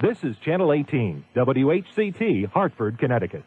This is Channel 18, WHCT, Hartford, Connecticut.